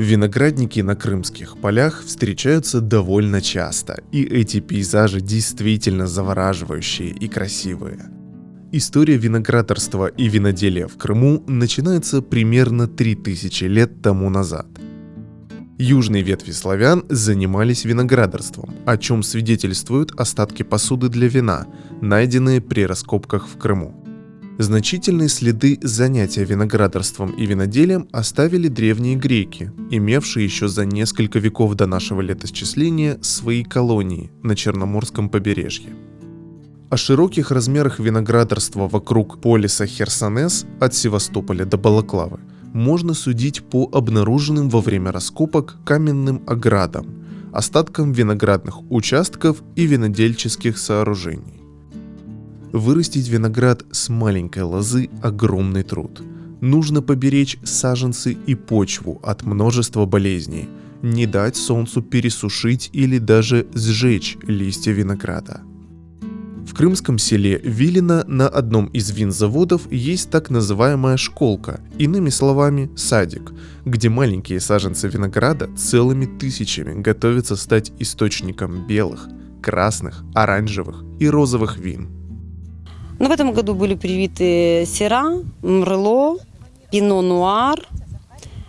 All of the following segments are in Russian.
Виноградники на крымских полях встречаются довольно часто, и эти пейзажи действительно завораживающие и красивые. История виноградарства и виноделия в Крыму начинается примерно 3000 лет тому назад. Южные ветви славян занимались виноградарством, о чем свидетельствуют остатки посуды для вина, найденные при раскопках в Крыму. Значительные следы занятия виноградарством и виноделием оставили древние греки, имевшие еще за несколько веков до нашего летосчисления свои колонии на Черноморском побережье. О широких размерах виноградарства вокруг полиса Херсонес от Севастополя до Балаклавы можно судить по обнаруженным во время раскопок каменным оградам, остаткам виноградных участков и винодельческих сооружений. Вырастить виноград с маленькой лозы – огромный труд. Нужно поберечь саженцы и почву от множества болезней, не дать солнцу пересушить или даже сжечь листья винограда. В крымском селе Вилина на одном из винзаводов есть так называемая школка, иными словами садик, где маленькие саженцы винограда целыми тысячами готовятся стать источником белых, красных, оранжевых и розовых вин – но ну, в этом году были привиты Сера, Мрло, Пино Нуар,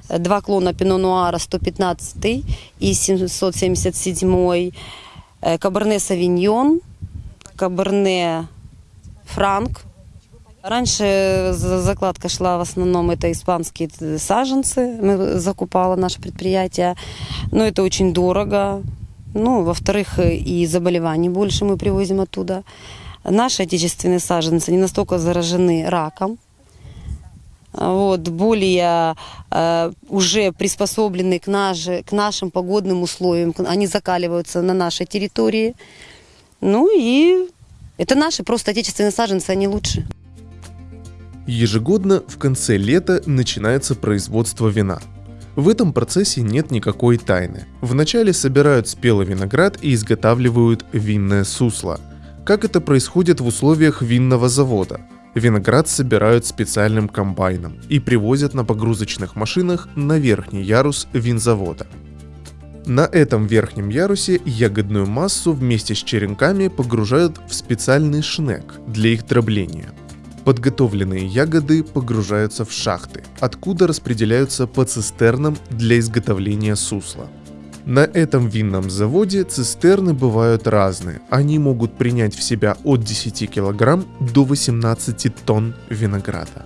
два клона Пино Нуара 115 и 777, э, Каберне Савиньон, Каберне Франк. Раньше закладка шла в основном это испанские саженцы, мы закупало наше предприятие, но это очень дорого. Ну, во-вторых, и заболеваний больше мы привозим оттуда наши отечественные саженцы не настолько заражены раком, вот, более э, уже приспособлены к, наш, к нашим погодным условиям. Они закаливаются на нашей территории. Ну и это наши просто отечественные саженцы, они лучше. Ежегодно в конце лета начинается производство вина. В этом процессе нет никакой тайны. Вначале собирают спелый виноград и изготавливают винное сусло – как это происходит в условиях винного завода. Виноград собирают специальным комбайном и привозят на погрузочных машинах на верхний ярус винзавода. На этом верхнем ярусе ягодную массу вместе с черенками погружают в специальный шнек для их дробления. Подготовленные ягоды погружаются в шахты, откуда распределяются по цистернам для изготовления сусла – на этом винном заводе цистерны бывают разные. Они могут принять в себя от 10 кг до 18 тонн винограда.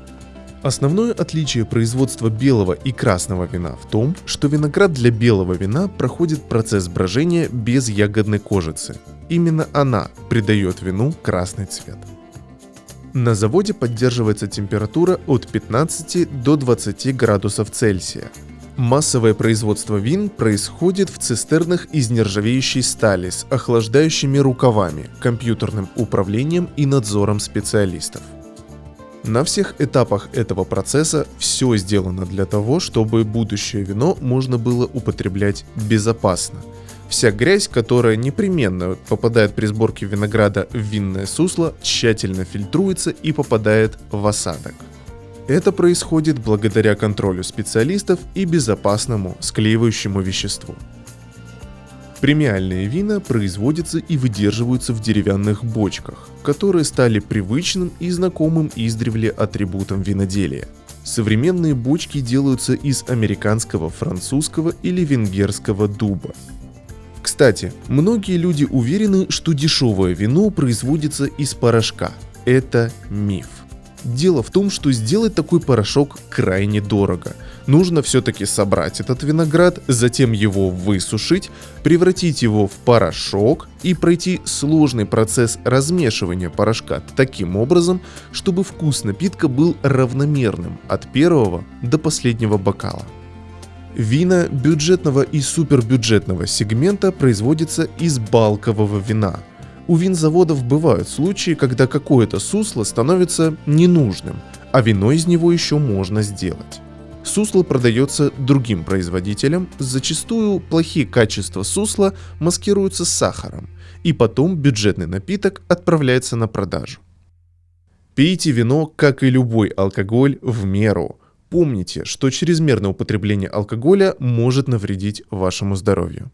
Основное отличие производства белого и красного вина в том, что виноград для белого вина проходит процесс брожения без ягодной кожицы. Именно она придает вину красный цвет. На заводе поддерживается температура от 15 до 20 градусов Цельсия, Массовое производство вин происходит в цистернах из нержавеющей стали с охлаждающими рукавами, компьютерным управлением и надзором специалистов. На всех этапах этого процесса все сделано для того, чтобы будущее вино можно было употреблять безопасно. Вся грязь, которая непременно попадает при сборке винограда в винное сусло, тщательно фильтруется и попадает в осадок. Это происходит благодаря контролю специалистов и безопасному склеивающему веществу. Премиальные вина производятся и выдерживаются в деревянных бочках, которые стали привычным и знакомым издревле атрибутом виноделия. Современные бочки делаются из американского, французского или венгерского дуба. Кстати, многие люди уверены, что дешевое вино производится из порошка. Это миф. Дело в том, что сделать такой порошок крайне дорого. Нужно все-таки собрать этот виноград, затем его высушить, превратить его в порошок и пройти сложный процесс размешивания порошка таким образом, чтобы вкус напитка был равномерным от первого до последнего бокала. Вина бюджетного и супербюджетного сегмента производятся из балкового вина – у винзаводов бывают случаи, когда какое-то сусло становится ненужным, а вино из него еще можно сделать. Сусло продается другим производителям, зачастую плохие качества сусла маскируются сахаром, и потом бюджетный напиток отправляется на продажу. Пейте вино, как и любой алкоголь, в меру – Помните, что чрезмерное употребление алкоголя может навредить вашему здоровью.